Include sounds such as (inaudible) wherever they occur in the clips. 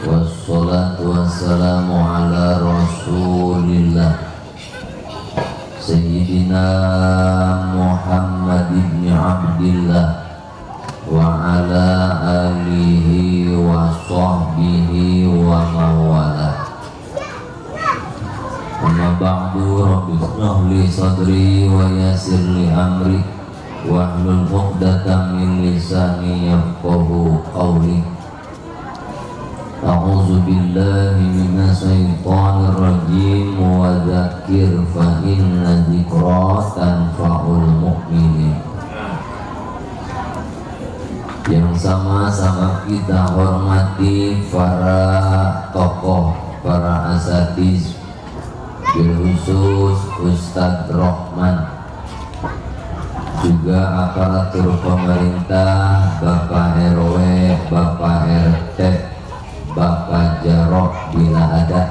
Wassalatu wassalamu ala rasulillah. Sayyidina Muhammad ibn Abdillah Wa ala alihi wa sahbihi wa ba'du sadri wa yasir li amri min lisani yafqahu qawli. أعوذ بالله rajim wa dzakir fa inna dzikra tanfa'ul mu'minin. yang sama-sama kita hormati para tokoh, para asatiz khusus Ustadz Rohman juga aparatur pemerintah Bapak RW, Bapak RT Bapak Jarok bila ada.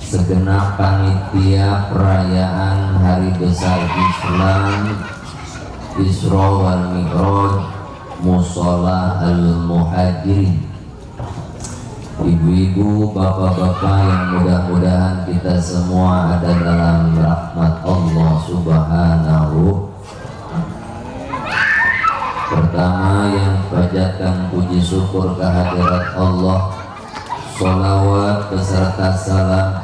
Segenap panitia perayaan hari besar Islam Isra wal Mi'raj Musola al-Muhajirin. Ibu-ibu, bapak-bapak yang mudah-mudahan kita semua ada dalam rahmat Allah subhanahu Pertama yang panjatkan puji syukur kehadirat Allah Salawat beserta salam.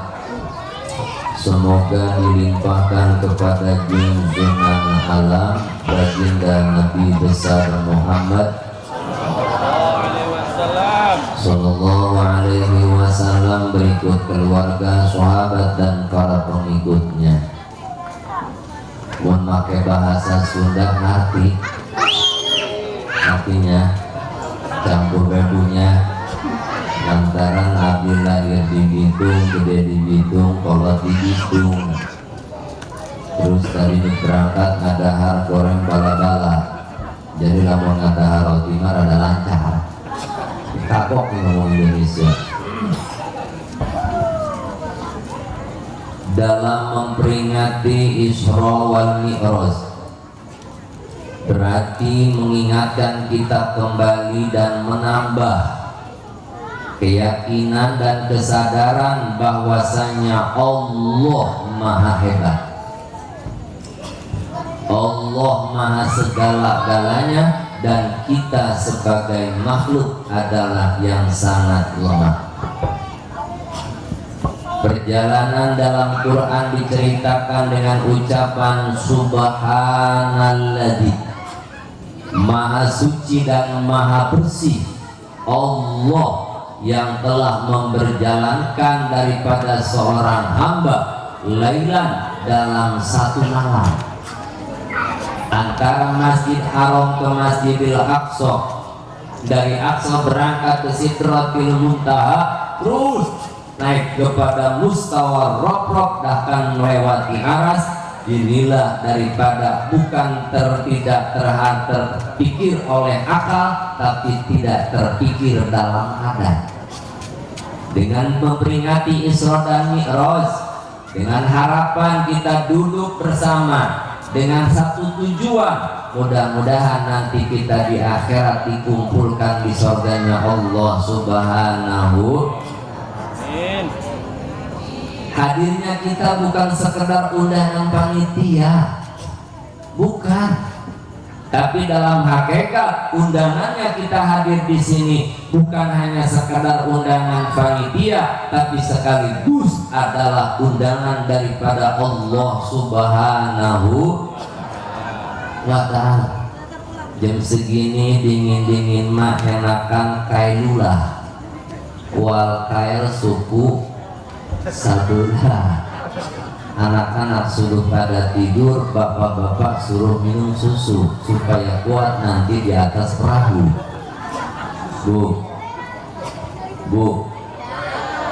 Semoga dilimpahkan kepada junjungan alam Baginda Nabi Besar Muhammad. Sallallahu alaihi wasallam berikut keluarga, sahabat dan para pengikutnya. Memakai bahasa Sunda hati hatinya campur babunya lantaran Nabi lahir di Bitung gede di Bitung kolot di Bitung terus tadi berangkat ada hal goreng bala-bala. Jadi lamun ada hal timar ada lancar. Kapok ngomong Indonesia. Dalam memperingati Isra wal Mi'raj berarti mengingatkan kita kembali dan menambah keyakinan dan kesadaran bahwasanya Allah Maha Hebat. Allah Maha segala-galanya dan kita sebagai makhluk adalah yang sangat lemah. Perjalanan dalam Quran diceritakan dengan ucapan Subhanalladzi Maha suci dan maha bersih. Allah yang telah memberjalankan daripada seorang hamba Lailan dalam satu malam. Antara Masjid Haram ke Masjidil Aqsa. Dari Aqsa berangkat ke Sidratil Muntaha terus naik kepada mustawa rok-rok bahkan melewati aras inilah daripada bukan tertidak terhad terpikir oleh akal tapi tidak terpikir dalam adat. Dengan memperingati Isra dan Mi'raj dengan harapan kita duduk bersama dengan satu tujuan mudah-mudahan nanti kita di akhirat dikumpulkan di surganya Allah subhanahu hadirnya kita bukan sekedar undangan panitia. Bukan. Tapi dalam hakikat undangannya kita hadir di sini bukan hanya sekedar undangan panitia tapi sekaligus adalah undangan daripada Allah Subhanahu wa taala. Jam segini dingin-dingin mah enakan kailulah wal kail suku sabula (laughs) anak-anak suruh pada tidur bapak-bapak suruh minum susu supaya kuat nanti di atas perahu. Bu. Bu.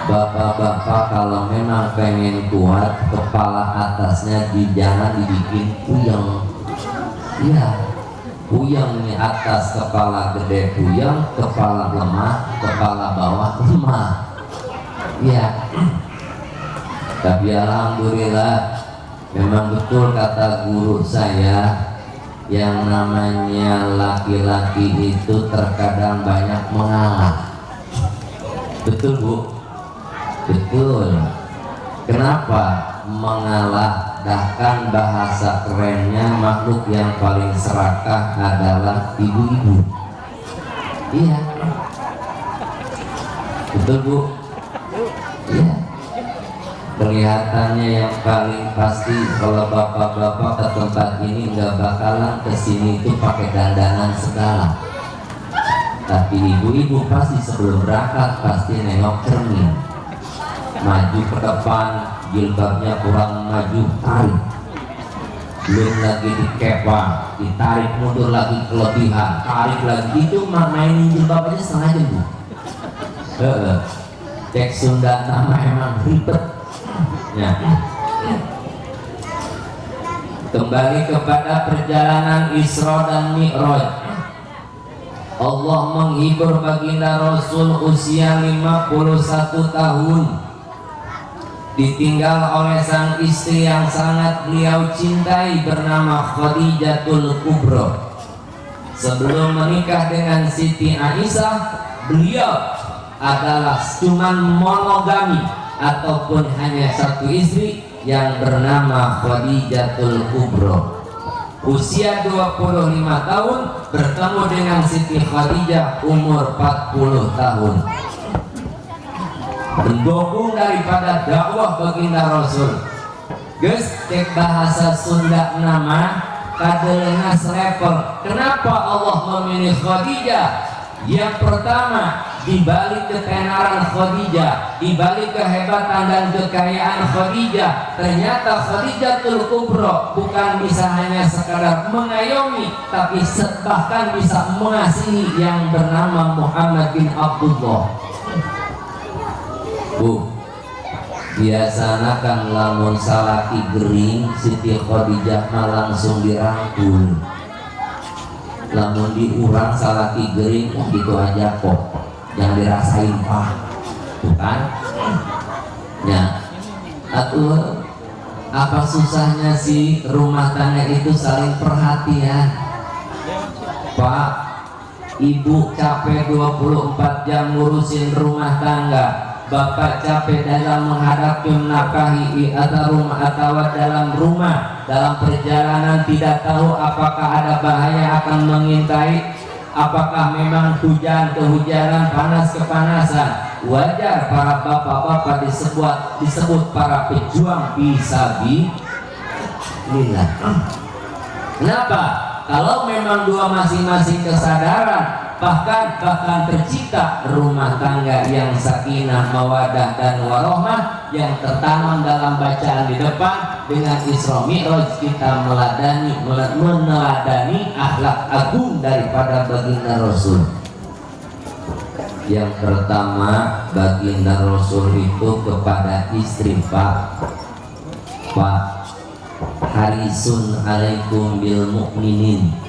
Bapak-bapak kalau memang pengen kuat kepala atasnya di jangan dibikin puyeng. Iya. Puyeng nih atas kepala gede puyeng kepala lemah kepala bawah lemah. Iya (clears throat) tapi alhamdulillah memang betul kata guru saya yang namanya laki-laki itu terkadang banyak mengalah. Betul bu? Betul. Kenapa mengalah? Bahkan bahasa kerennya makhluk yang paling serakah adalah ibu-ibu. Iya. Betul bu? Iya kelihatannya yang paling pasti kalau bapak-bapak ke tempat ini nggak bakalan ke sini itu pakai dandanan segala. Tapi ibu-ibu pasti sebelum berangkat pasti nengok cermin. Maju ke depan jilbabnya kurang maju tarik. Belum lagi dikepa ditarik mundur lagi kelebihan tarik lagi. Itu mainin jilbab aja setengah jam bu cek Sunda nama emang ribet Ya. Kembali kepada perjalanan Isra dan Mi'raj. Allah menghibur baginda Rasul usia 51 tahun ditinggal oleh sang istri yang sangat beliau cintai bernama Khadijatul Kubro sebelum menikah dengan Siti Aisyah beliau adalah cuman monogami ataupun hanya satu istri yang bernama Khadijatul Kubro. Usia 25 tahun bertemu dengan Siti Khadijah umur 40 tahun. Mendukung daripada dakwah baginda Rasul. Guys cek bahasa Sunda nama kadelena level kenapa Allah memilih Khadijah? Yang pertama di balik ketenaran Khadijah, di balik kehebatan dan kekayaan Khadijah, ternyata Khadijah Kubro bukan bisa hanya sekadar mengayomi, tapi bahkan bisa mengasihi yang bernama Muhammad bin Abdullah. Bu, biasanya kan lamun salaki gering Siti Khadijah langsung dirangkul lamun diurang salaki gering gitu aja kok yang dirasain pak. Bukan ya. Atau apa susahnya sih rumah tangga itu saling perhatian? Pak Ibu capek 24 jam ngurusin rumah tangga. Bapak capek dalam menghadapi menafkahi atau rumah atau dalam rumah. Dalam perjalanan tidak tahu apakah ada bahaya akan mengintai apakah memang hujan kehujanan panas kepanasan? Wajar para bapak-bapak disebut disebut para pejuang bisa lillah. Kenapa? Kalau memang dua masing-masing kesadaran bahkan bahkan tercipta rumah tangga yang sakinah mawadah dan warohmah yang tertanam dalam bacaan di depan dengan Isra Mi'raj. Kita meladani meneladani akhlak agung daripada baginda Rasul. Yang pertama baginda Rasul itu kepada istri Pak. Pak Harisun alaikum bil mukminin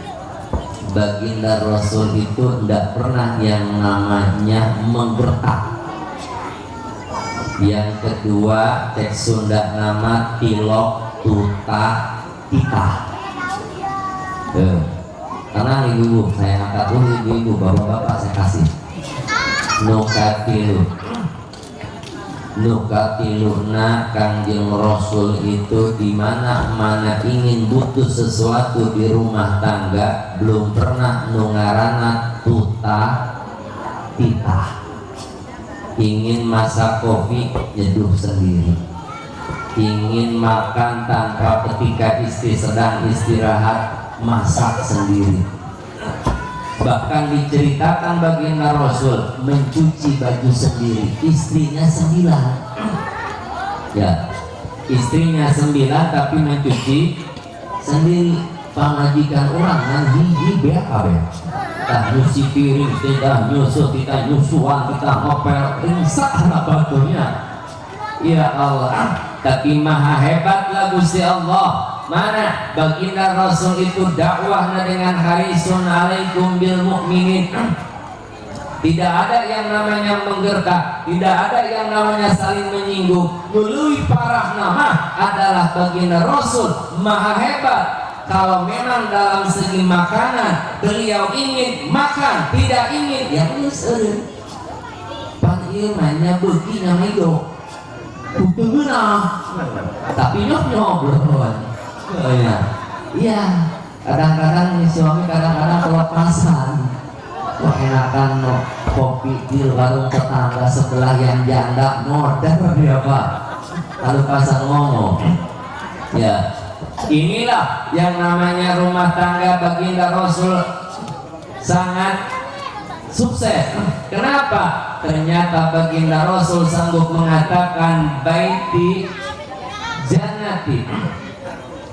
baginda Rasul itu tidak pernah yang namanya menggertak. Yang kedua cek Sunda nama tilok tuta tita eh, karena ibu-ibu. Saya angkat dulu ibu-ibu. Bapak-bapak saya kasih. Nukatilu nukatiluna kangjeng rasul itu di mana mana ingin butuh sesuatu di rumah tangga belum pernah nungarana tuta tita. Ingin masak kopi nyeduh sendiri. Ingin makan tanpa ketika istri sedang istirahat masak sendiri bahkan diceritakan baginda Rasul mencuci baju sendiri. Istrinya sembilan. Ya istrinya sembilan tapi mencuci sendiri. Pengajikan orang yang hiji BAB kita nyuci piring kita nyusu kita nyusuan kita ngopel ringsak anak (laughs) batunya ya? Allah tapi maha hebat lah Gusti Allah mana? Baginda Rasul itu dakwahnya dengan harisun alaikum bil mukminin (clears throat) tidak ada yang namanya menggertak tidak ada yang namanya saling menyinggung. Melalui parah nama adalah baginda Rasul maha hebat. Kalau memang dalam segi makanan beliau ingin makan tidak ingin ya usah pan mainnya begini butuh tapi nyok nyok iya iya kadang-kadang suami kadang-kadang kelepasan wah enakan no, kopi di warung tetangga sebelah yang janda modern dia pak. Lalu pasang ngomong ya inilah yang namanya rumah tangga baginda Rasul. Sangat sukses. Kenapa? Ternyata baginda Rasul sanggup mengatakan baiti jannati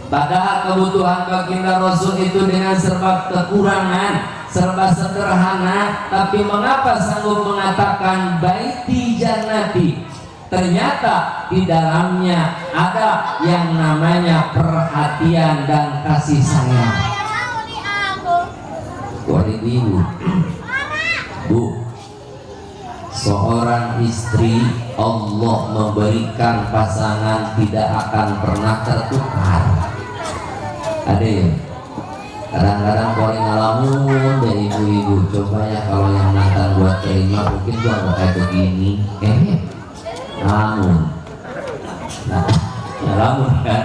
Padahal kebutuhan baginda Rasul itu dengan serba kekurangan, serba sederhana, tapi mengapa sanggup mengatakan baiti jannati? Ternyata di dalamnya ada yang namanya perhatian dan kasih sayang. Wali ibu, bu, seorang istri Allah memberikan pasangan tidak akan pernah tertukar ada ya kadang-kadang paling ngalamun dari ibu-ibu. Coba ya kalau yang mantan buat terima mungkin gua nggak kayak begini. Eh namun nah ngalamun kan?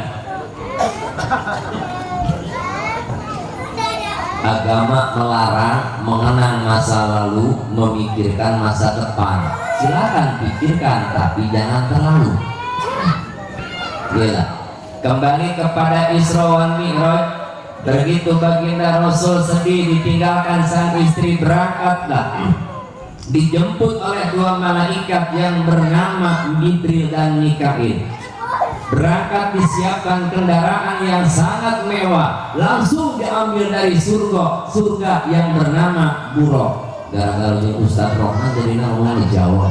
Agama melarang mengenang masa lalu memikirkan masa depan. Silakan pikirkan tapi jangan terlalu. Gila kembali kepada Isra wal Mi'raj. Begitu baginda Rasul sedih ditinggalkan sang istri berangkatlah. Dijemput oleh dua malaikat yang bernama Jibril dan Mikail. Berangkat disiapkan kendaraan yang sangat mewah. Langsung diambil dari surga surga yang bernama Burok. Gara-gara Ustadz Rohman jadi nama Jawa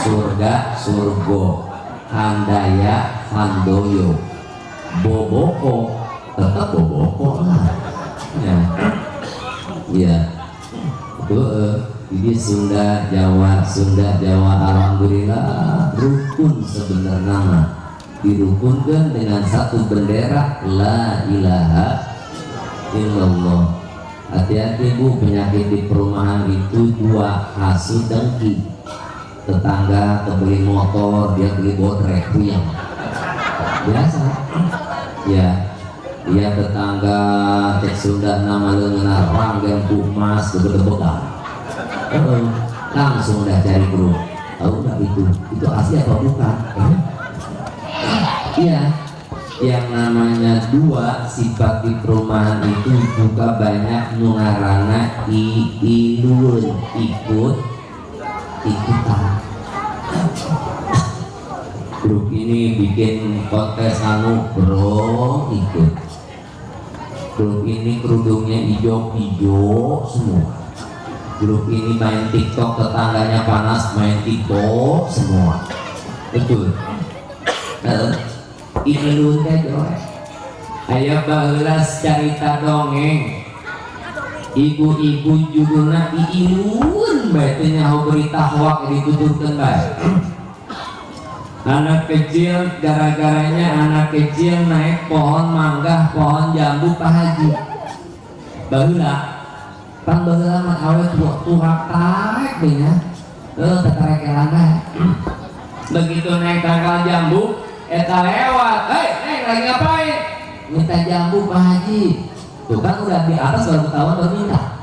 surga surga handaya handoyo boboko. Tetap boboko lah. Ya. Ya itu uh, ini Sunda Jawa Sunda Jawa Alhamdulillah rukun sebenarnya dirukunkan dengan satu bendera la ilaha illallah. Hati-hati bu penyakit di perumahan itu dua hasil dengki tetangga kebeli motor dia beli bodrek yang biasa. Ya dia tetangga cek Sunda nama lengan ranggen pumas gede-gedegan langsung udah cari grup tahu nggak itu? Itu asli apa bukan? Eh? iya. Yang namanya dua sifat di perumahan itu juga banyak nungarana i ilun ikut ikutan. Grup ini bikin kontes anu bro ikut grup ini kerudungnya hijau-hijau semua. Grup ini main tiktok tetangganya panas main tiktok semua. Betul. Ini lu teh ayo balas cerita dongeng. Ibu-ibu judulnya iilun bae nyaho berita hoak dituturkeun bae anak kecil gara-garanya anak kecil naik pohon mangga pohon jambu pak haji. Baheula pan baheula mah awe tua tua tarik deh ya. Eh tarik elana begitu naik tanggal jambu eta lewat. Hei neng lagi ngapain? Minta jambu pak haji. Tuh kan udah di atas baru ketahuan baru minta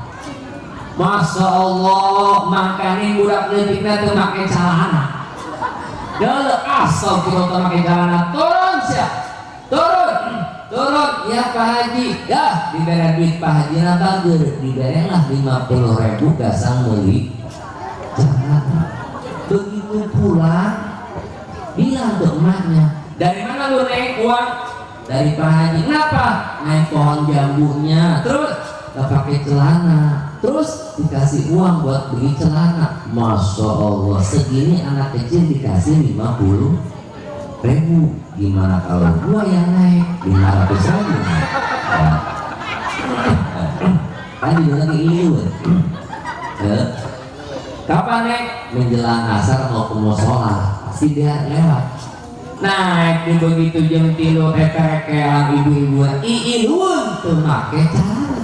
Masya Allah makanya budak letiknya tuh pakai celana Dulu asal kita pakai celana turun siap. Turun turun. Ya Pak Haji. Ya diberi duit Pak Haji. Natager diberi lah 50 ribu gasang beli. Begitu pulang bilang ke emaknya dari mana lu naik uang? Dari Pak Haji. Kenapa? Naik pohon jambunya. Terus gak pakai celana. Terus dikasih uang buat beli celana. Masya Allah segini anak kecil dikasih 50 ribu. Gimana kalau gua yang naik? 500 ribu. Ya. kan juga lagi ya. kapan naik menjelang asar mau ke musola pasti dia lewat. Naik begitu jam tilu eke-ekean ibu-ibu. Iilun tuh make cara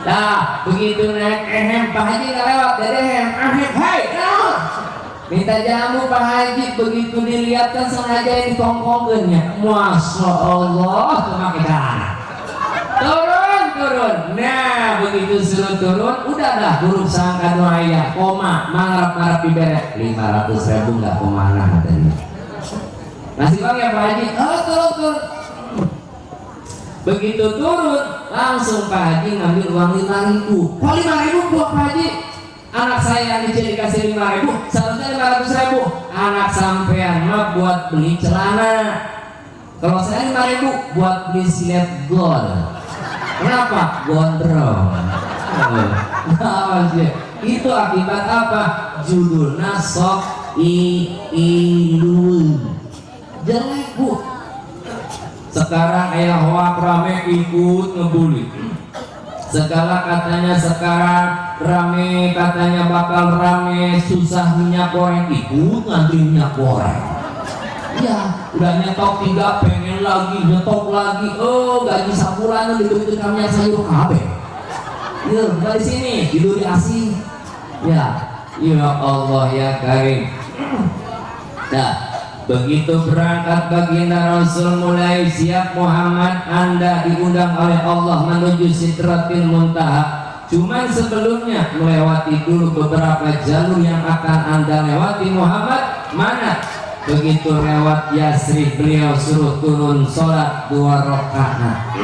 Nah, begitu naik ehem Pak Haji nggak lewat dari ehem ehem, hai, nah. minta jamu Pak Haji begitu dilihatkan sengaja yang ditongkongannya, masya Allah, pakai cara. Turun, turun. Nah, begitu suruh turun, udah dah huruf sangka doa ya, koma, mangarap diberet, lima ratus ribu nggak ke mana tadi. Masih bang ya Pak Haji, oh turun turun. Begitu turun, langsung Pak Haji ngambil uang lima ribu. Kok lima ribu buat Pak Haji? Anak saya yang dicari kasih lima ribu, seharusnya lima ratus ribu. Anak sampean mah buat beli celana. Kalau saya lima ribu buat beli gold. Kenapa? Gondrong. Nah, itu akibat apa? Judulnya sok i ilun. Jelek bu, sekarang ayah hoak rame ikut ngebully. Segala katanya sekarang rame katanya bakal rame susah minyak goreng. Ikut ngantri minyak goreng. Ya. Udah nyetok tiga pengen lagi nyetok lagi. Oh gaji sabulan begitu kami sayur. Kabe ya dari sini tidur di asin ya. Ya Allah ya Karim. Nah Begitu berangkat baginda Rasul mulai siap Muhammad Anda diundang oleh Allah menuju Sidratil Muntaha Cuman sebelumnya melewati dulu beberapa jalur yang akan Anda lewati Muhammad Mana? Begitu lewat Yasri beliau suruh turun sholat dua rakaat (clears throat)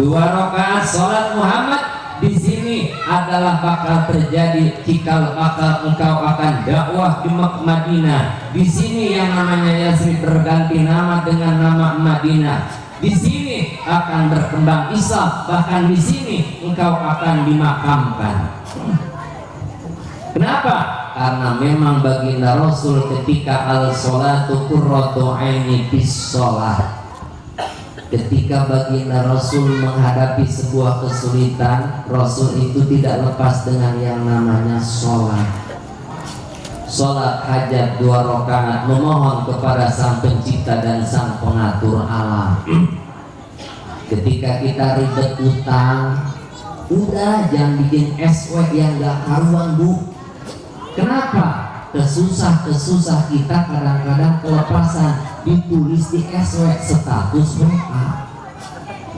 Dua rakaat sholat Muhammad di sini adalah bakal terjadi jika bakal engkau akan dakwah di Madinah. Di sini yang namanya Yasrib berganti nama dengan nama Madinah. Di sini akan berkembang Isa, bahkan di sini engkau akan dimakamkan. Kenapa? Karena memang baginda Rasul ketika al-salatu qurratu aini bis sholat ketika baginda Rasul menghadapi sebuah kesulitan Rasul itu tidak lepas dengan yang namanya sholat. Sholat hajat dua rakaat memohon kepada sang pencipta dan sang pengatur alam. Ketika kita ribet utang udah jangan bikin SW yang gak karuan bu. Kenapa? Kesusah-kesusah kita kadang-kadang kelepasan ditulis di SW status WA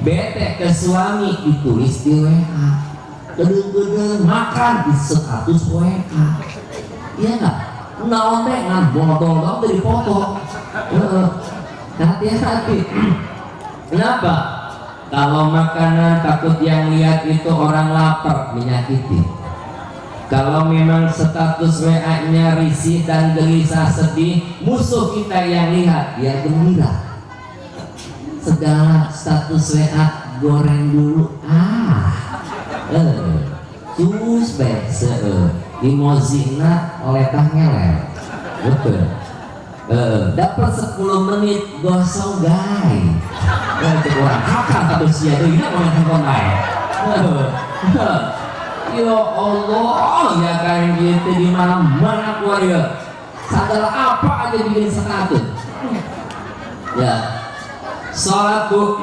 bete ke suami ditulis di WA gedeng-gedeng makan di status WA iya nggak? Naon teh. Bodol dong dari foto. Hati-hati. Kenapa? Kalau makanan takut yang lihat itu orang lapar menyakiti kalau memang status WA-nya risih dan gelisah sedih, musuh kita yang lihat dia gembira. Segala status WA goreng dulu. Ah, eh, sus se imozina oleh tangeler. Betul. Eh, dapat 10 menit gosong guys. Eh, orang kakak tapi sia deui na ngomong Eh, Ya Allah, ya kayak gitu di mana-mana keluarga. Sadar apa aja bikin sekatut. Ya, sholat bu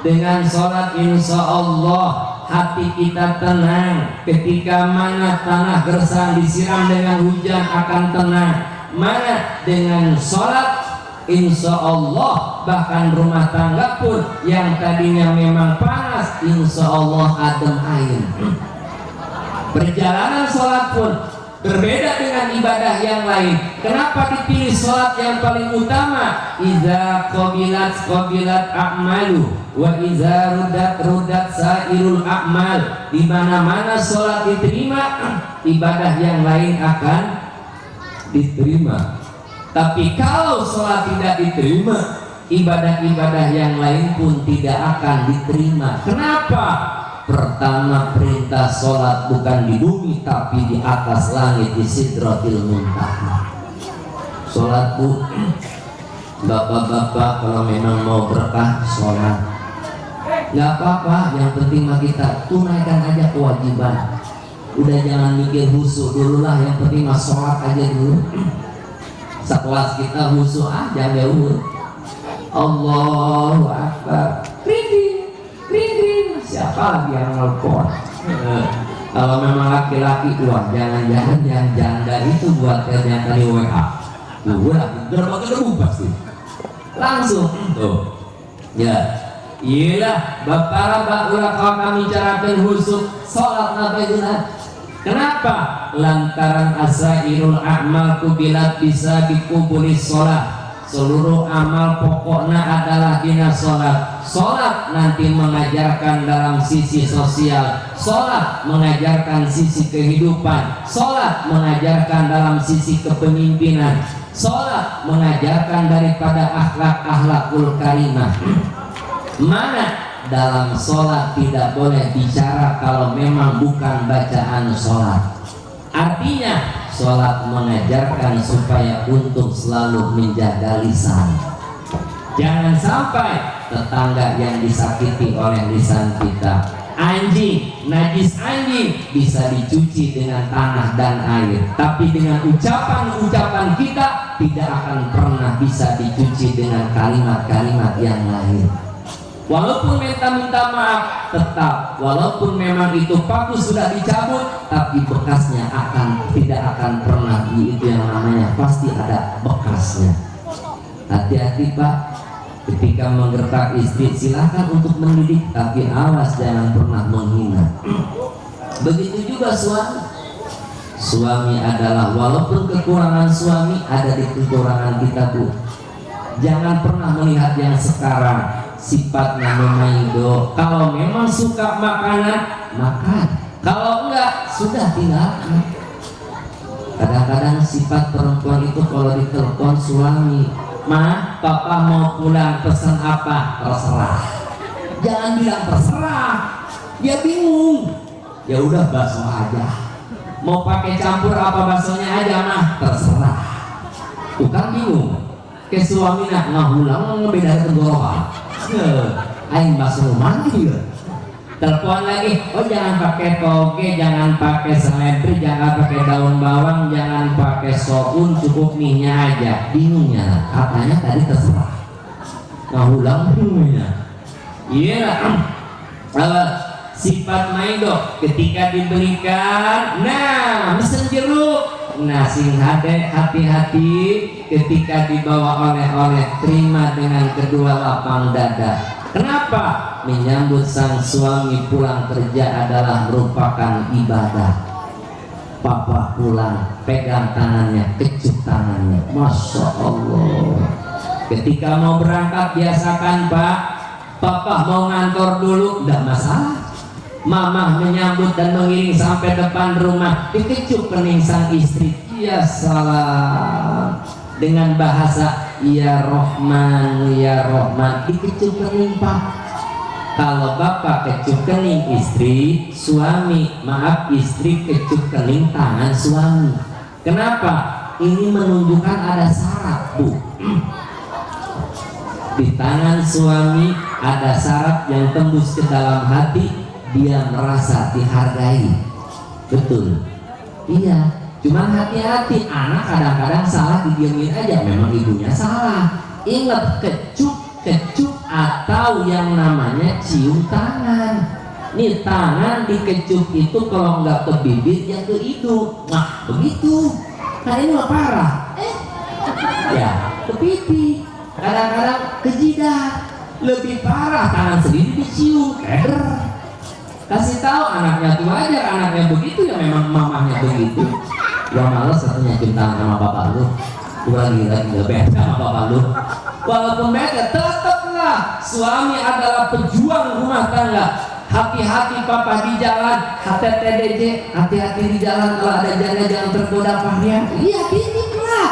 dengan sholat insya Allah hati kita tenang ketika mana tanah gersang disiram dengan hujan akan tenang mana dengan sholat Insya Allah bahkan rumah tangga pun yang tadinya memang panas Insya Allah adem air perjalanan sholat pun berbeda dengan ibadah yang lain. Kenapa dipilih sholat yang paling utama? Iza qabilat qabilat a'malu wa iza rudat rudat sairul a'mal. Di mana mana sholat diterima (clears throat) ibadah yang lain akan diterima. Tapi kalau sholat tidak diterima ibadah-ibadah yang lain pun tidak akan diterima. Kenapa pertama perintah sholat bukan di bumi tapi di atas langit di sidratil muntaha. Sholat bu bapak-bapak kalau memang mau berkah sholat. Nggak apa-apa yang penting mah kita tunaikan aja kewajiban. Udah jangan mikir husu dulu lah yang penting mah sholat aja dulu. Sekelas kita husu aja jauh Allahu Akbar siapa lagi yang nelfon eh, kalau memang laki-laki keluar jangan-jangan yang janda itu buat ternyata di WA gue lah gerobak gerbu pasti langsung tuh. Ya. Iyalah bapak bapak ulah kalau kami carakan khusus sholat nabi kenapa? Lantaran asairul amal kubilat bisa dikuburi sholat. Seluruh amal pokoknya adalah dina sholat sholat nanti mengajarkan dalam sisi sosial. Sholat mengajarkan sisi kehidupan. Sholat mengajarkan dalam sisi kepemimpinan. Sholat mengajarkan daripada akhlak-akhlakul karimah. Mana dalam sholat tidak boleh bicara kalau memang bukan bacaan sholat. Artinya sholat mengajarkan supaya untuk selalu menjaga lisan. Jangan sampai tetangga yang disakiti oleh lisan kita. Anjing, najis anjing bisa dicuci dengan tanah dan air. Tapi dengan ucapan-ucapan kita tidak akan pernah bisa dicuci dengan kalimat-kalimat yang lain walaupun minta-minta maaf tetap. Walaupun memang itu paku sudah dicabut tapi bekasnya akan tidak akan pernah. Itu yang namanya pasti ada bekasnya. Hati-hati pak ketika menggertak istri silahkan untuk mendidik tapi awas jangan pernah menghina. Begitu juga suami. Suami adalah walaupun kekurangan suami ada di kekurangan kita bu. Jangan pernah melihat yang sekarang sifatnya memaido kalau memang suka makanan makan. Kalau enggak sudah tinggalkan kadang-kadang sifat perempuan itu kalau ditelepon suami ma papa mau pulang pesan apa? Terserah. Jangan bilang terserah. Dia bingung. Ya udah bakso aja. Mau pakai campur apa baksonya aja mah terserah. Bukan bingung. Ke suami nak ngahulang ngebeda tenggorokan aing masuk rumah ya telepon lagi. Oh jangan pakai toge jangan pakai seledri jangan pakai daun bawang jangan pakai soun cukup minyak aja. Bingungnya katanya tadi terserah. Ngahulang bingungnya? Iya lah sifat maido ketika diberikan nah mesen jeruk. Nah sing hati-hati ketika dibawa oleh-oleh terima dengan kedua lapang dada. Kenapa? Menyambut sang suami pulang kerja adalah merupakan ibadah. Papa pulang, pegang tangannya, kecup tangannya. Masya Allah. Ketika mau berangkat biasakan Pak, Papa mau ngantor dulu, tidak masalah. Mama menyambut dan mengiring sampai depan rumah, dikecup kening sang istri. Ya salam dengan bahasa ya Rohman ya Rohman dikecup kening pak kalau bapak kecup kening istri suami maaf istri kecup kening tangan suami. Kenapa? Ini menunjukkan ada syarat bu. Di tangan suami ada syarat yang tembus ke dalam hati dia merasa dihargai. Betul. Iya Cuman hati-hati, anak kadang-kadang salah didiamin aja. Memang ibunya salah. Ingat kecup, kecup atau yang namanya cium tangan. Nih tangan dikecup itu kalau nggak ke bibir ya ke hidung. Nah begitu. Nah ini mah parah. Eh, ya ke pipi. Kadang-kadang ke jidat. Lebih parah tangan sendiri dicium. Eder. Kasih tahu anaknya tuh aja anaknya begitu ya memang mamahnya begitu gua males satunya cinta sama bapak lu gua lagi lagi gak beda sama bapak lu walaupun beda suami adalah pejuang rumah tangga? Hati-hati papa di jalan. HTTDJ hati-hati di jalan. Kalau ada janda jangan tergoda pahnya iya lah.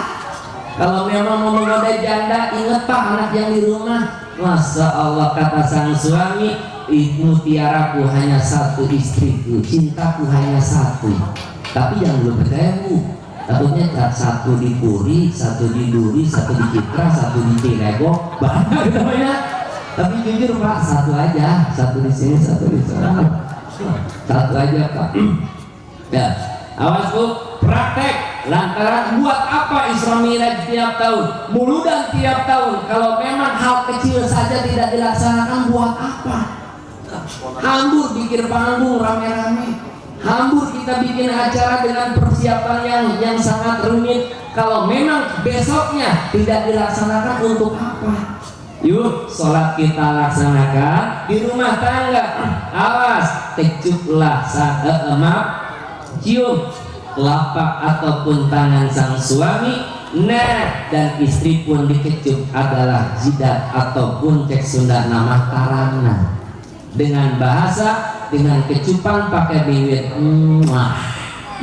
Kalau memang mau menggoda janda inget pak anak yang di rumah. Masa Allah kata sang suami Mutiaraku hanya satu istriku Cintaku hanya satu. Tapi yang belum percaya takutnya satu di Puri, satu di Duri, satu di Citra, satu di Cilego banyak namanya tapi jujur pak satu aja. Satu di sini satu di sana. Satu aja pak. Ya. Awas bu. Praktek lantaran buat apa Isra Miraj tiap tahun? Mulu dan tiap tahun. Kalau memang hal kecil saja tidak dilaksanakan buat apa? Hambur bikin panggung rame-rame hambur kita bikin acara dengan persiapan yang yang sangat rumit. Kalau memang besoknya tidak dilaksanakan untuk apa? Yuk sholat kita laksanakan di rumah tangga. Awas kecuplah saat eh, eh, maaf cium lapak ataupun tangan sang suami. Nah, dan istri pun dikecup adalah jidat ataupun cek Sunda nama karana dengan bahasa dengan kecupan pakai bibir Mwah.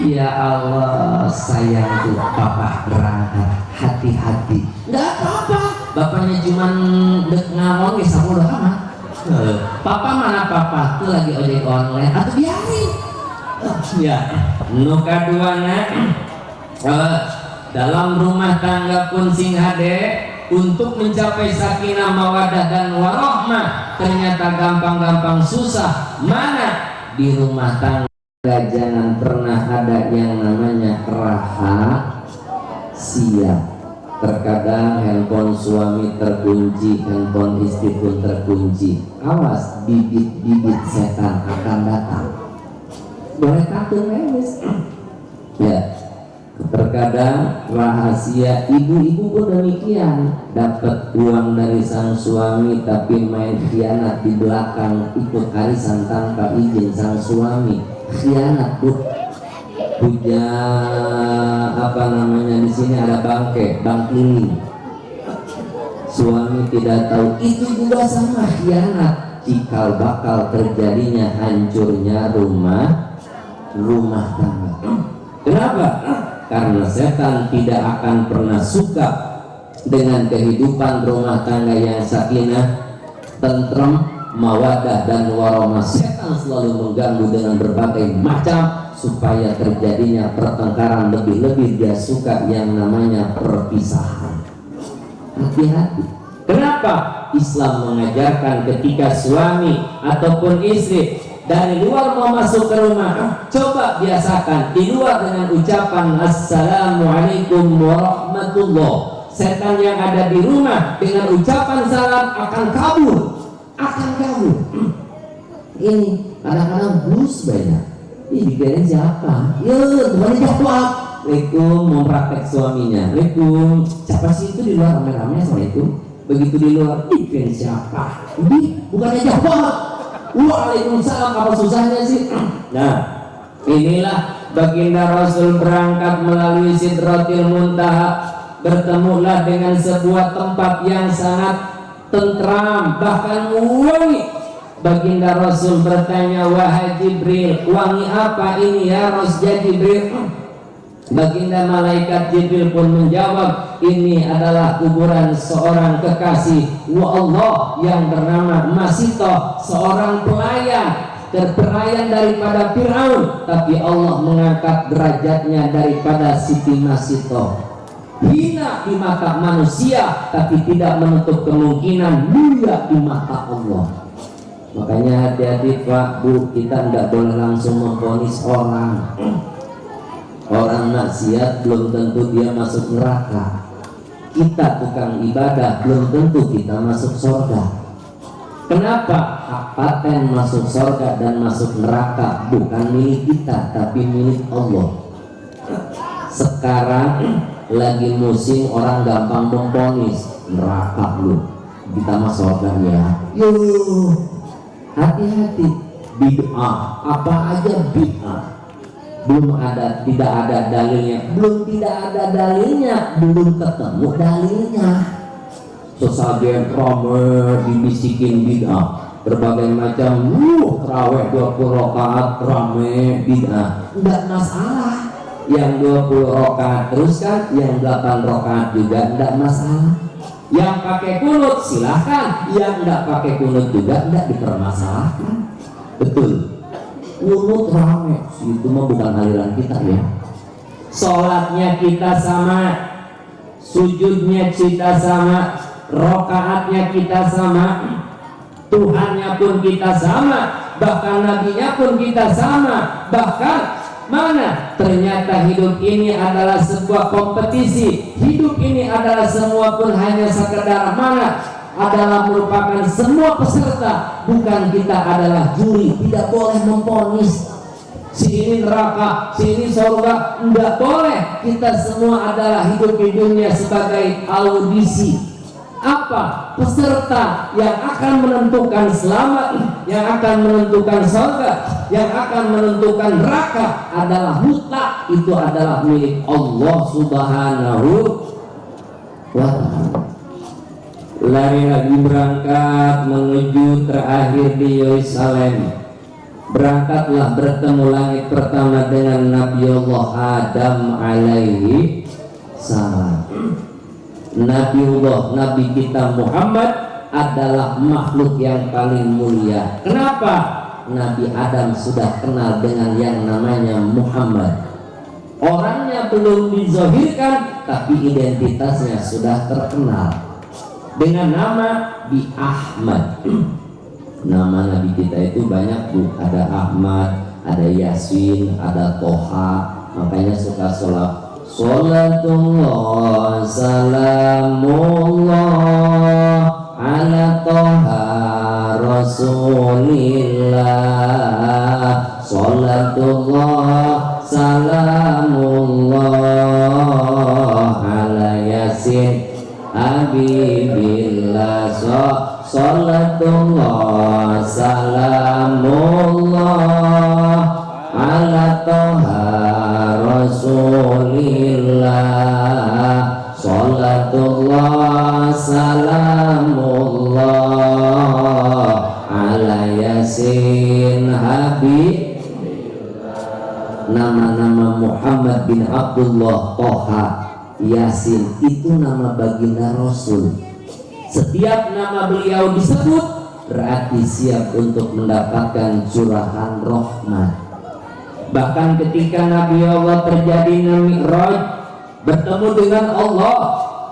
ya Allah sayang tuh papa berangkat hati-hati. Nggak apa-apa. Bapaknya cuma ngamon ya sama udah amat. Papa mana papa? Tuh lagi ojek online. Atau biarin. Ya nuka dua uh, dalam rumah tangga pun sing hade untuk mencapai sakinah mawadah dan warohmah ternyata gampang-gampang susah. Mana? Di rumah tangga. Jangan pernah ada yang namanya rahasia terkadang handphone suami terkunci handphone istri pun terkunci. Awas bibit-bibit setan akan datang. Boleh takut memes ya terkadang rahasia ibu-ibu pun demikian. Dapat uang dari sang suami tapi main khianat di belakang ikut arisan tanpa izin sang suami. Khianat bu. Puja apa namanya di sini ada bangke bang ini. Suami tidak tahu itu juga sama khianat. Cikal bakal terjadinya hancurnya rumah rumah tangga. Kenapa karena setan tidak akan pernah suka dengan kehidupan rumah tangga yang sakinah, tentrem, mawadah dan warahmah. Setan selalu mengganggu dengan berbagai macam supaya terjadinya pertengkaran lebih-lebih dia suka yang namanya perpisahan. Hati-hati. Kenapa? Islam mengajarkan ketika suami ataupun istri dari luar mau masuk ke rumah coba biasakan di luar dengan ucapan Assalamualaikum warahmatullah. Setan yang ada di rumah dengan ucapan salam akan kabur akan kabur. (clears throat) Ini kadang-kadang blues banyak. Ini dikirain siapa? Ya temannya jawab. Assalamualaikum mau praktek suaminya. Assalamualaikum siapa sih itu di luar? Rame-rame Assalamualaikum. Begitu di luar dikirain siapa? Ini bukannya jawab Waalaikumsalam apa susahnya sih? Nah inilah baginda Rasul berangkat melalui Sidratil Muntaha. Bertemulah dengan sebuah tempat yang sangat tentram bahkan wangi. Baginda Rasul bertanya wahai Jibril wangi apa ini ya Rasul Jibril Baginda malaikat Jibril pun menjawab, ini adalah kuburan seorang kekasih wa Allah yang bernama Masito, seorang pelayan terpelayan daripada Firaun, tapi Allah mengangkat derajatnya daripada Siti Masito. Hina di mata manusia, tapi tidak menutup kemungkinan mulia di mata Allah. Makanya hati-hati Pak Bu, kita tidak boleh langsung memponis orang orang maksiat belum tentu dia masuk neraka. Kita tukang ibadah belum tentu kita masuk surga kenapa hak paten masuk surga dan masuk neraka? Bukan milik kita tapi milik Allah. Sekarang lagi musim orang gampang memponis. Neraka lu kita masuk surga ya. Yuk hati-hati. Bid'ah. Apa aja bid'ah belum ada tidak ada dalilnya. Belum tidak ada dalilnya. Belum ketemu dalilnya. Sesajen rame dibisikin bid'ah. Berbagai macam uh terawih 20 rakaat rame bid'ah. Enggak masalah. Yang 20 rakaat terus kan yang 8 rakaat juga enggak masalah. Yang pakai kunut silahkan. Yang enggak pakai kunut juga enggak dipermasalahkan. Betul kunut rame. Itu mah bukan aliran kita ya. Sholatnya kita sama. Sujudnya kita sama. Rokaatnya kita sama. Tuhannya pun kita sama. Bahkan nabinya pun kita sama. Bahkan mana? Ternyata hidup ini adalah sebuah kompetisi. Hidup ini adalah semua pun hanya sekedar mana adalah merupakan semua peserta bukan kita adalah juri. Tidak boleh memponis. Si ini neraka si ini surga tidak boleh. Kita semua adalah hidup di dunia sebagai audisi. Apa peserta yang akan menentukan selamat yang akan menentukan surga yang akan menentukan neraka adalah mutlak itu adalah milik Allah subhanahu wa ta'ala lari lagi berangkat menuju terakhir di Yerusalem. Berangkatlah bertemu langit pertama dengan Nabi Allah Adam alaihi salam. Nabi Allah Nabi kita Muhammad adalah makhluk yang paling mulia. Kenapa? Nabi Adam sudah kenal dengan yang namanya Muhammad. Orangnya belum dizohirkan tapi identitasnya sudah terkenal dengan nama Bi Ahmad. (clears throat) Nama Nabi kita itu banyak tuh ada Ahmad ada Yasin ada Toha. Makanya suka sholat. Salatullah salamullah ala Toha Rasulillah. Salatullah salamullah ala Yasin Habibillah Salatullah Salamullah Ala Toha Rasulillah Salatullah Salamullah Ala Yasin Habib Nama-nama Muhammad bin Abdullah Toha Yasin itu nama baginda Rasul. Setiap nama beliau disebut berarti siap untuk mendapatkan curahan rahmat. Bahkan ketika Nabi Allah terjadi Mi'raj bertemu dengan Allah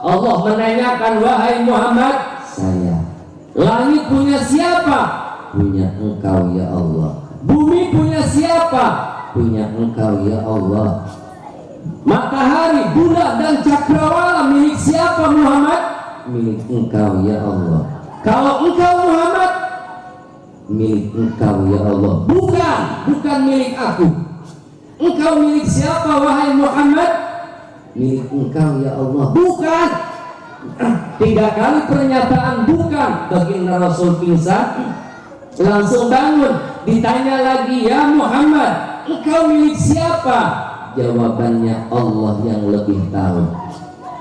Allah menanyakan wahai Muhammad saya. langit punya siapa? Punya engkau ya Allah. Bumi punya siapa? Punya engkau ya Allah matahari bulan dan cakrawala milik siapa Muhammad? Milik engkau ya Allah. Kalau engkau Muhammad? Milik engkau ya Allah. Bukan bukan milik aku. Engkau milik siapa wahai Muhammad? Milik engkau ya Allah. Bukan. (clears throat) Tiga kali pernyataan bukan. Baginda Rasul pingsan langsung bangun. Ditanya lagi ya Muhammad engkau milik siapa jawabannya Allah yang lebih tahu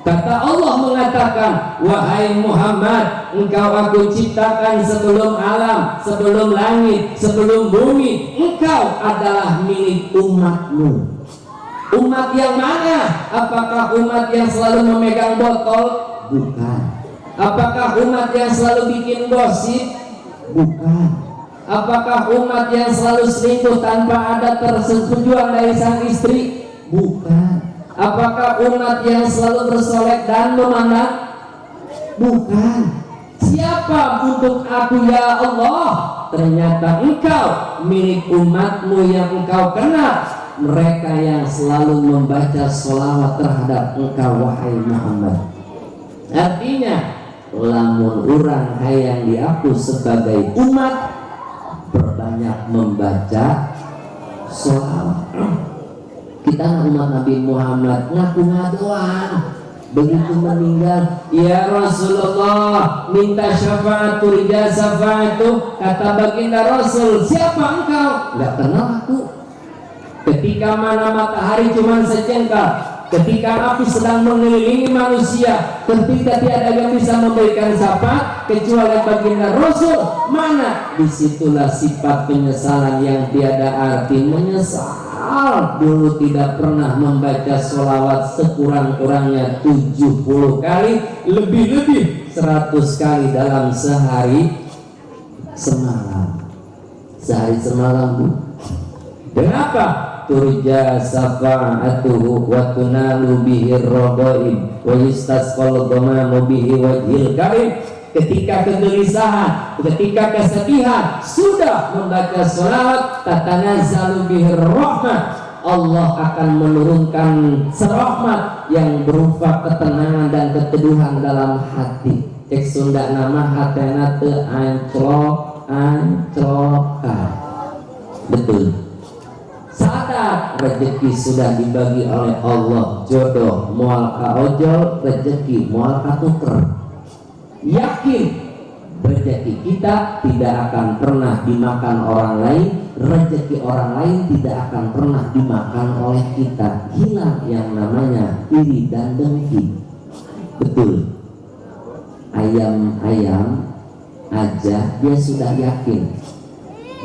Kata Allah mengatakan, Wahai Muhammad, engkau aku ciptakan sebelum alam, sebelum langit, sebelum bumi. Engkau adalah milik umatmu. Umat yang mana? Apakah umat yang selalu memegang botol? Bukan. Apakah umat yang selalu bikin gosip? Bukan. Apakah umat yang selalu selingkuh tanpa ada persetujuan dari sang istri? Bukan Apakah umat yang selalu bersolek dan memandang? Bukan. Siapa untuk aku ya Allah? Ternyata engkau milik umatmu yang engkau kenal. Mereka yang selalu membaca sholawat terhadap engkau wahai Muhammad. Artinya, lamun orang yang diaku sebagai umat berbanyak membaca sholawat kita umat Nabi Muhammad. Ngaku ngadoan. Begitu meninggal. Ya Rasulullah minta syafaat turija syafaatu kata baginda Rasul siapa engkau? Nggak kenal aku. Ketika mana matahari cuma sejengkal ketika api sedang mengelilingi manusia ketika tiada yang bisa memberikan syafaat kecuali baginda Rasul. Mana? Di situlah sifat penyesalan yang tiada arti menyesal. Dulu tidak pernah membaca sholawat sekurang-kurangnya 70 kali lebih-lebih 100 kali dalam sehari semalam. Sehari semalam bu. Kenapa turja safa'atuhu wa tunalu bihi roboim wa yustasqal dhamamu bihi wajhil karim ketika kegelisahan, ketika kesedihan, sudah membaca sholawat, tatanya zalubih rahmat, Allah akan menurunkan serahmat yang berupa ketenangan dan keteduhan dalam hati. Cek Sunda nama hatena te anclok anclokan. Betul. Sadar rezeki sudah dibagi oleh Allah jodoh mual ojol rezeki mual tuker. Yakin rezeki kita tidak akan pernah dimakan orang lain rezeki orang lain tidak akan pernah dimakan oleh kita. Hilang yang namanya iri dan dengki. Betul. Ayam-ayam aja dia sudah yakin.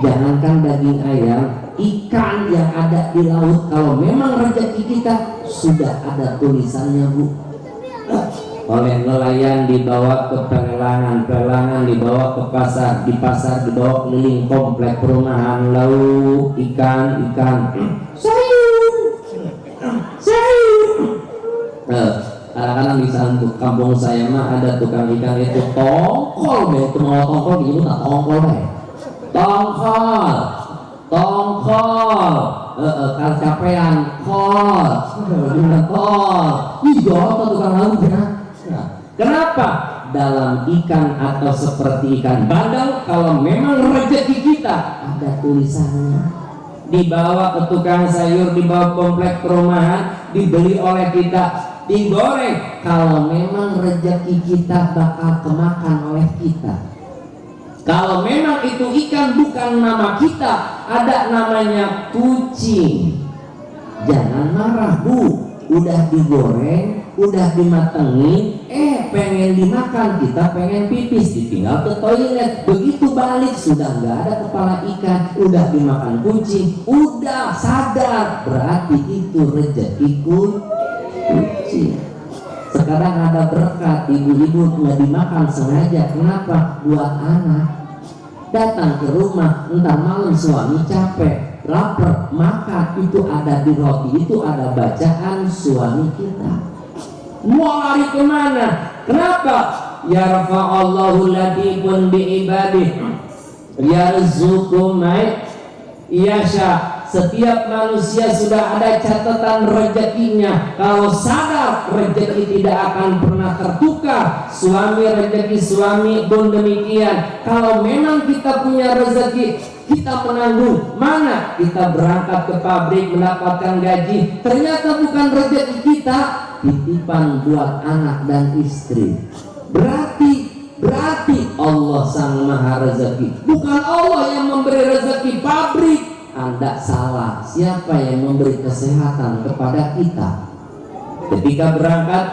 Jangankan daging ayam ikan yang ada di laut kalau memang rezeki kita sudah ada tulisannya bu. Oleh nelayan dibawa ke pelelangan pelelangan dibawa ke pasar di pasar dibawa keliling komplek perumahan. Lalu ikan ikan. Sayur! Sayur! Nah, kadang-kadang di sana kampung saya mah ada tukang ikan itu tongkol deh itu mau tongkol gitu tak tongkol deh tongkol! Tongkol eh, eh, capean kol kol iya tukang laut ya Kenapa? Dalam ikan atau seperti ikan bandeng, kalau memang rezeki kita ada tulisannya. Dibawa ke tukang sayur, dibawa komplek perumahan, dibeli oleh kita, digoreng. Kalau memang rezeki kita bakal kemakan oleh kita. Kalau memang itu ikan bukan nama kita, ada namanya kucing. Jangan marah bu, udah digoreng, udah dimatengin eh pengen dimakan kita pengen pipis ditinggal ke toilet. Begitu balik sudah nggak ada kepala ikan udah dimakan kucing. Udah sadar. Berarti itu rezeki kucing. Sekarang ada berkat ibu-ibu nggak dimakan sengaja. Kenapa? Buat anak datang ke rumah entah malam suami capek lapar maka itu ada di roti itu ada bacaan suami kita. Mau lari ke mana? Kenapa? Yarfa'allahu latifun biibadih. Yarzuqu may yasha setiap manusia sudah ada catatan rezekinya. Kalau sadar rezeki tidak akan pernah tertukar. Suami rezeki suami pun demikian. Kalau memang kita punya rezeki kita menanggung. Mana? Kita berangkat ke pabrik mendapatkan gaji. Ternyata bukan rezeki kita titipan buat anak dan istri. Berarti Berarti Allah sang maha rezeki. Bukan Allah yang memberi rezeki pabrik Anda salah. Siapa yang memberi kesehatan kepada kita? Ketika berangkat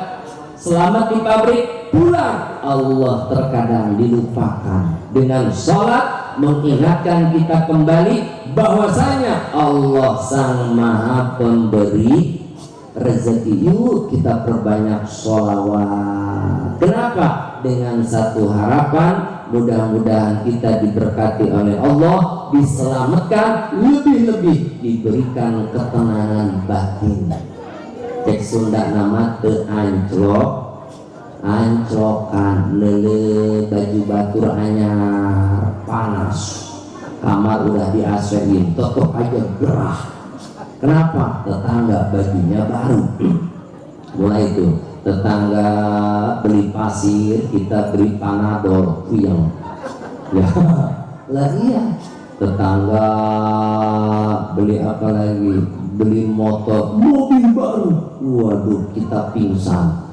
Selamat di pabrik Pulang. Allah terkadang dilupakan. Dengan sholat Mengingatkan kita kembali bahwasanya Allah sang maha pemberi. Rezeki yuk kita perbanyak sholawat. Kenapa? Dengan satu harapan mudah-mudahan kita diberkati oleh Allah diselamatkan lebih-lebih diberikan ketenangan batin cek Sunda nama te anclok anclokan lele baju batur anyar panas. Kamar udah di AC-in tetap aja gerah. Kenapa? Tetangga bajunya baru. (clears throat) Mulai itu tetangga beli pasir kita beli panadol. Yang ya. Lah iya. Tetangga beli apa lagi? Beli motor. Mobil baru. Waduh kita pingsan.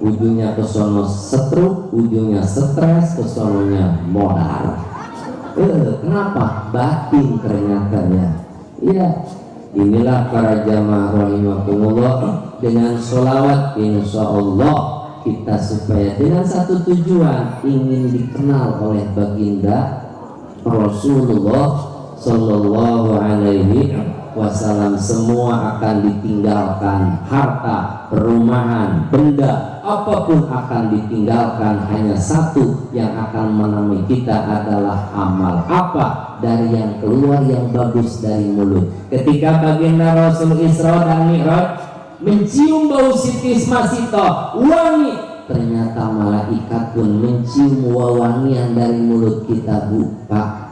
Ujungnya ke sono stroke ujungnya stres ke sononya modal. Eh, kenapa? Batin ternyata ya iya. Inilah para jamaah rahimahumullah dengan sholawat insya Allah kita supaya dengan satu tujuan ingin dikenal oleh baginda Rasulullah Sallallahu Alaihi Wasallam semua akan ditinggalkan harta, perumahan, benda apa pun akan ditinggalkan. Hanya satu yang akan menemui kita adalah amal. Apa? Dari yang keluar yang bagus dari mulut. Ketika baginda Rasul Isra dan Mi'raj mencium bau Siti Masito wangi. Ternyata malaikat pun mencium wawangian dari mulut kita buka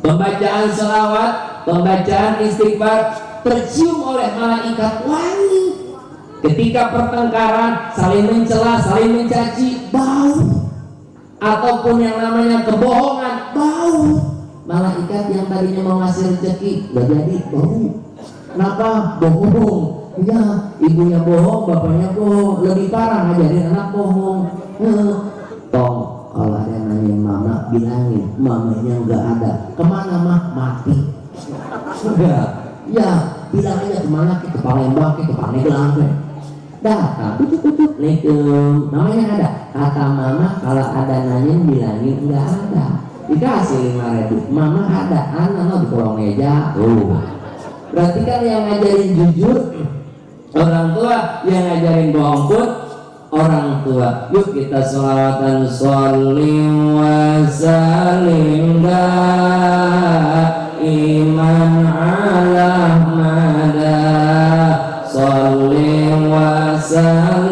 pembacaan selawat pembacaan istighfar tercium oleh malaikat wangi. Ketika pertengkaran saling mencela saling mencaci bau. Ataupun yang namanya kebohongan bau. Malaikat yang tadinya mau ngasih rezeki gak jadi bau. Kenapa? Bohong ya ibunya bohong bapaknya bohong lebih parah ngajarin anak bohong. Tong kalau ada yang nanya mama bilangin mamanya nggak ada. Ke mana mah mati. Ya ya bilang aja ke mana? Ke Palembang ke Pandeglang ke datang tutup tutup Assalamualaikum namanya ada. Kata mama kalau ada nanya bilangin nggak ada. Dikasih lima ribu. Mama ada anak mau di kolong meja. Oh. Berarti kan yang ngajarin jujur orang tua yang ngajarin bohong pun orang tua. Yuk kita sholawatan sholim wa salim iman ala mada sholim wa salim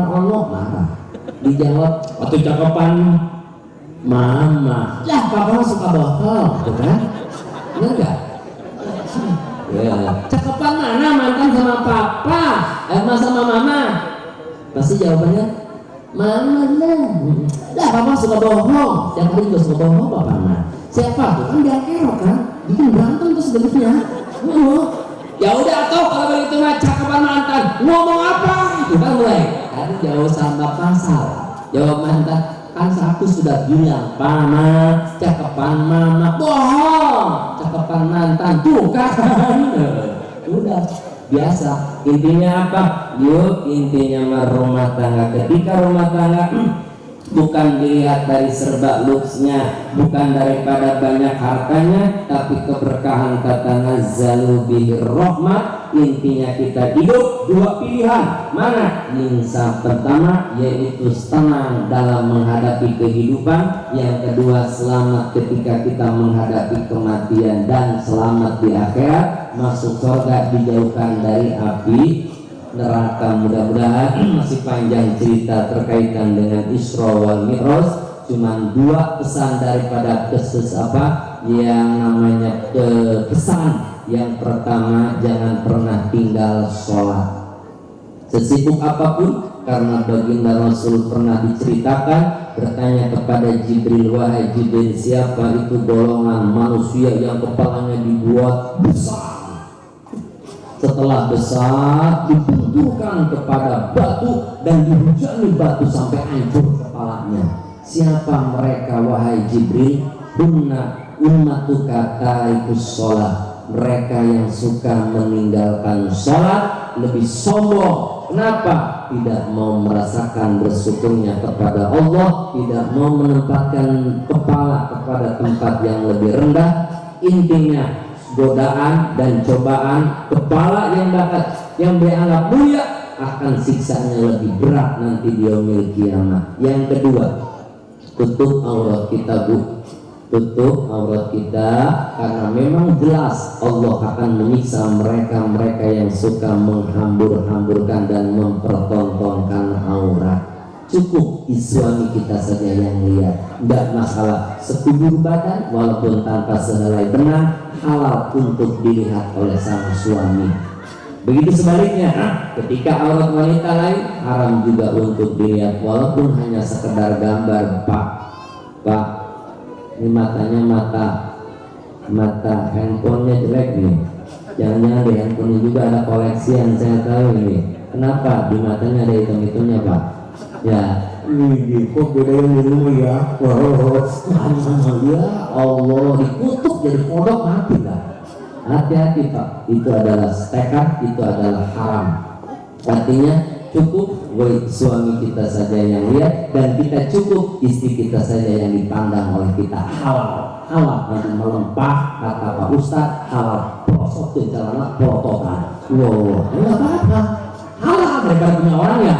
cakepan Allah marah. Dijawab atau cakepan mama ya papa suka bohong gitu kan? Enggak ya cakepan mana? Mantan sama papa eh sama mama. Pasti jawabannya mama lah. Lah papa suka bohong? Yang kali juga suka bohong papa mah siapa? Tuh kan dia kerok kan? Bikin berantem sebenarnya oh ya udah atau kalau begitu mah cakapan mantan. Ngomong apa? Itu kan mulai. Tadi jauh sama pasal. Jawab mantan kan aku sudah bilang mama cakapan mama bohong. Cakapan mantan tuh kan (laughs) udah biasa. Intinya apa? Yuk intinya rumah tangga. Ketika rumah tangga (clears throat) bukan dilihat dari serba looksnya bukan daripada banyak hartanya tapi keberkahan kata bihi rahmat intinya kita hidup dua pilihan. Mana? Insaf pertama yaitu tenang dalam menghadapi kehidupan. Yang kedua selamat ketika kita menghadapi kematian dan selamat di akhirat. Masuk surga dijauhkan dari api neraka. Mudah-mudahan (clears throat) masih panjang cerita terkaitan dengan Isra wal Mi'raj. Cuman dua pesan daripada keses apa? Yang namanya ke pesan yang pertama jangan pernah tinggal sholat. Sesibuk apa pun karena baginda Rasul pernah diceritakan bertanya kepada Jibril wahai Jibril siapa itu golongan manusia yang kepalanya dibuat besar setelah besar dibenturkan kepada batu dan dihujani batu sampai hancur kepalanya. Siapa mereka wahai Jibril? Hunna ummatuka tarikus sholat. Mereka yang suka meninggalkan sholat lebih sombong. Kenapa? Tidak mau merasakan bersyukurnya kepada Allah tidak mau menempatkan kepala kepada tempat yang lebih rendah. Intinya godaan dan cobaan kepala yang dapat yang dianggap mulia akan siksanya lebih berat nanti di yaumil kiamat. Yang kedua, tutup aurat kita bu, tutup aurat kita karena memang jelas Allah akan menyiksa mereka-mereka yang suka menghambur-hamburkan dan mempertontonkan aurat. Cukup suami kita saja yang lihat tidak masalah. Sekujur badan walaupun tanpa sehelai benang halal untuk dilihat oleh sang suami. Begitu sebaliknya ketika aurat wanita lain haram juga untuk dilihat walaupun hanya sekedar gambar pak. Pak ini matanya mata mata handphonenya jelek nih. Jangan-jangan di handphone juga ada koleksi yang saya tahu ini. Kenapa? Di matanya ada hitam-hitamnya pak. Ya ini kok beda yang dulu ya wow ya Allah dikutuk jadi kodok mati lah hati-hati pak itu adalah tekad itu adalah haram artinya cukup gue suami kita saja yang lihat dan kita cukup istri kita saja yang dipandang oleh kita halal halal yang melempah kata Pak Ustadz halal prosot dan celana protokan wow enggak apa-apa halal mereka punya orang ya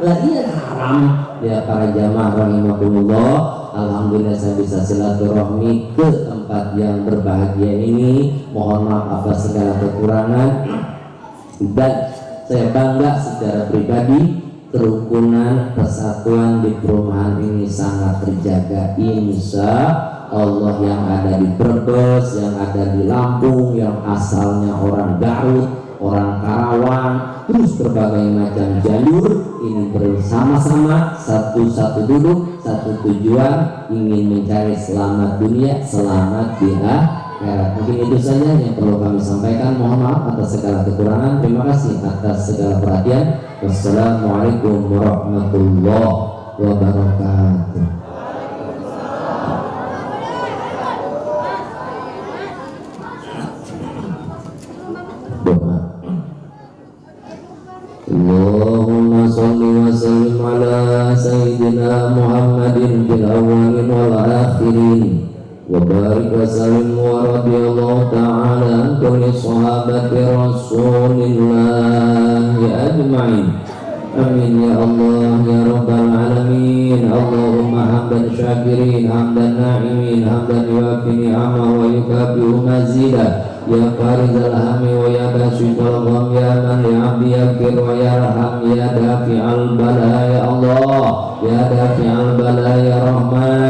lagi yang haram. Ya para jamaah rahimahullah Alhamdulillah saya bisa silaturahmi ke tempat yang berbahagia ini. Mohon maaf atas segala kekurangan. Dan saya bangga secara pribadi kerukunan persatuan di perumahan ini sangat terjaga insya Allah. Yang ada di Brebes yang ada di Lampung yang asalnya orang Garut orang Karawang, terus berbagai macam jalur ini bersama-sama satu-satu duduk, satu tujuan ingin mencari selamat dunia, selamat di akhirat. Mungkin itu saja yang perlu kami sampaikan. Mohon maaf atas segala kekurangan. Terima kasih atas segala perhatian. Wassalamualaikum warahmatullahi wabarakatuh. وبارك وسلم ورضي الله تعالى عن كل صحابة رسول الله أجمعين Amin ya Allah ya Rabbal Alamin Allahumma hamdan syakirin hamdan na'imin hamdan yuafi ni'amah wa yukabi'u mazidah Ya farizal hami wa ya basyikal gham ya man li'abdi yakir wa ya raham ya dafi'al bala ya Allah Ya dafi'al bala ya Rahman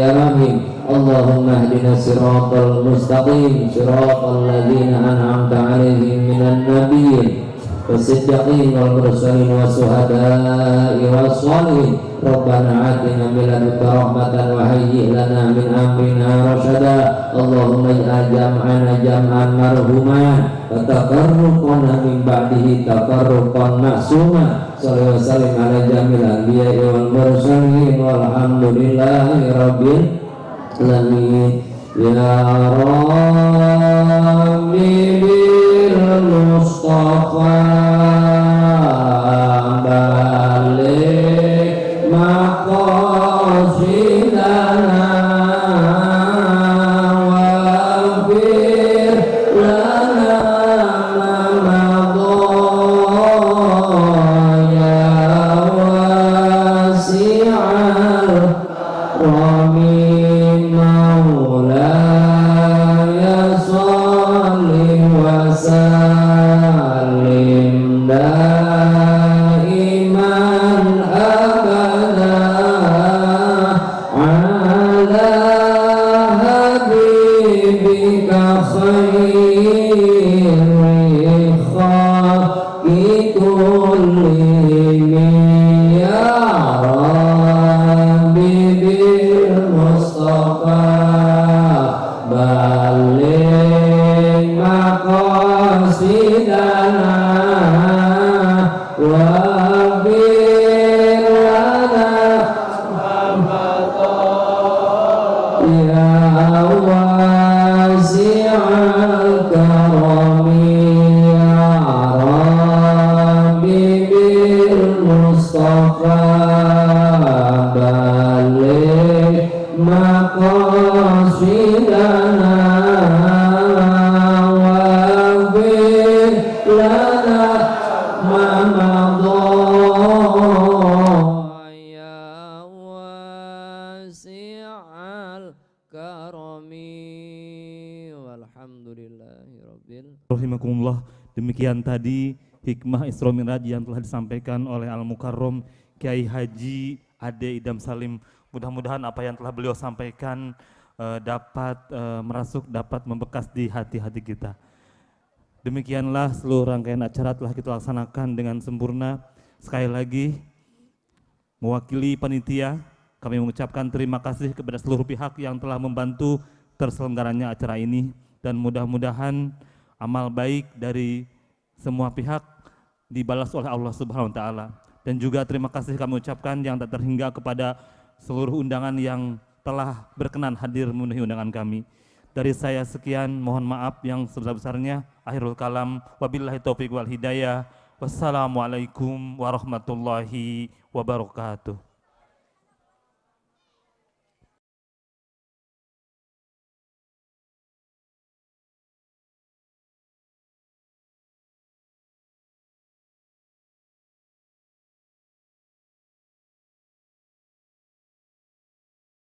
ya dafi'al bala ya Rahim Allahumma hdina siratal mustaqim siratal ladhina an'amta alaihim minan nabiyyin والصديقين والمرسلين والشهداء والصالحين ربنا آتنا من لدنك رحمة وهيئ لنا من أمرنا رشدا اللهم اجعل جمعنا جمعا مرحوما وتفرقنا من بعده تفرقا معصوما صلى وسلم على جميع الأنبياء والمرسلين والحمد لله رب العالمين يا ربي Demikian Tadi hikmah Isra Mi'raj yang telah disampaikan oleh Al Mukarrom Kiai Haji Ade Idam Salim. Mudah-mudahan apa yang telah beliau sampaikan uh, dapat uh, merasuk, dapat membekas di hati-hati kita. Demikianlah seluruh rangkaian acara telah kita laksanakan dengan sempurna. Sekali lagi, mewakili panitia, kami mengucapkan terima kasih kepada seluruh pihak yang telah membantu terselenggaranya acara ini dan mudah-mudahan amal baik dari semua pihak dibalas oleh Allah Subhanahu wa taala. Dan juga terima kasih kami ucapkan yang tak terhingga kepada seluruh undangan yang telah berkenan hadir memenuhi undangan kami. Dari saya sekian, mohon maaf yang sebesar-besarnya. Akhirul kalam, wabillahi taufiq wal hidayah. Wassalamualaikum warahmatullahi wabarakatuh.